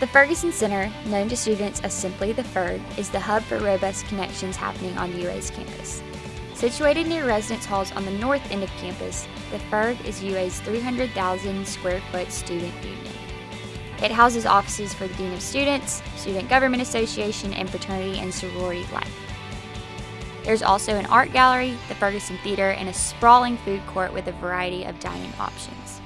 The Ferguson Center, known to students as simply the Ferg, is the hub for robust connections happening on UA's campus. Situated near residence halls on the north end of campus, the Ferg is UA's 300,000 square foot student union. It houses offices for the Dean of Students, Student Government Association, and fraternity and sorority life. There's also an art gallery, the Ferguson Theater, and a sprawling food court with a variety of dining options.